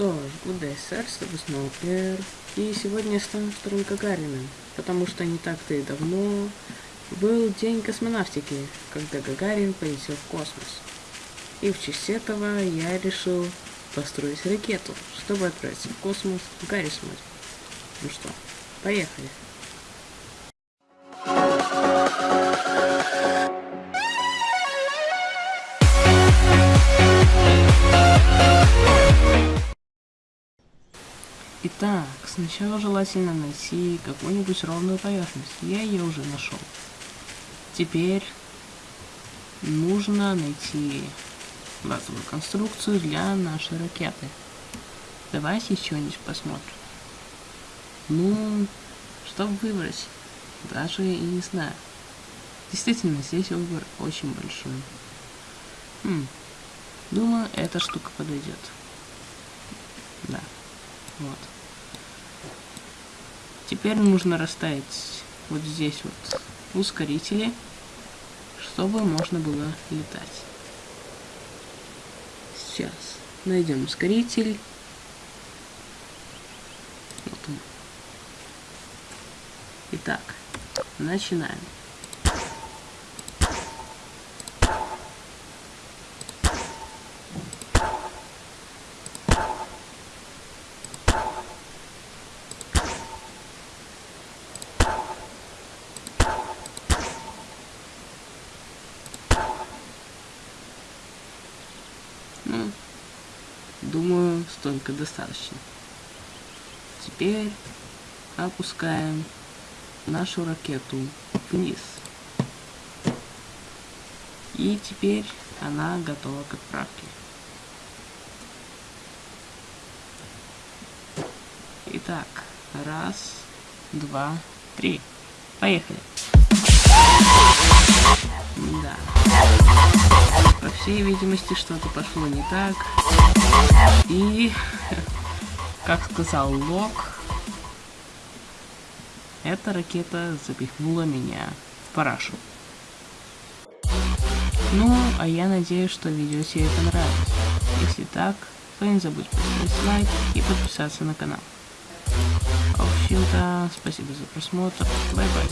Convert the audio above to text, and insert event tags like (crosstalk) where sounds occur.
что ж, good day, сэр, с тобой снова Эр. И сегодня я стану вторым Гагарином, потому что не так-то и давно был день космонавтики, когда Гагарин полетел в космос. И в честь этого я решил построить ракету, чтобы отправиться в космос смотрит. Ну что, поехали. Итак, сначала желательно найти какую-нибудь ровную поверхность. Я ее уже нашел. Теперь нужно найти базовую конструкцию для нашей ракеты. Давайте что-нибудь посмотрим. Ну, что выбрать? Даже и не знаю. Действительно, здесь выбор очень большой. Хм, думаю, эта штука подойдет. Вот. Теперь нужно расставить вот здесь вот ускорители, чтобы можно было летать. Сейчас найдем ускоритель. Вот он. Итак, начинаем. Ну, думаю, столько достаточно. Теперь опускаем нашу ракету вниз. И теперь она готова к отправке. Итак, раз, два, три. Поехали. Да. Всей видимости, что-то пошло не так. И, (laughs) как сказал Лок, эта ракета запихнула меня в парашу. Ну, а я надеюсь, что видео тебе понравилось. Если так, то не забудь поставить лайк и подписаться на канал. В общем-то, спасибо за просмотр. Бай-бай.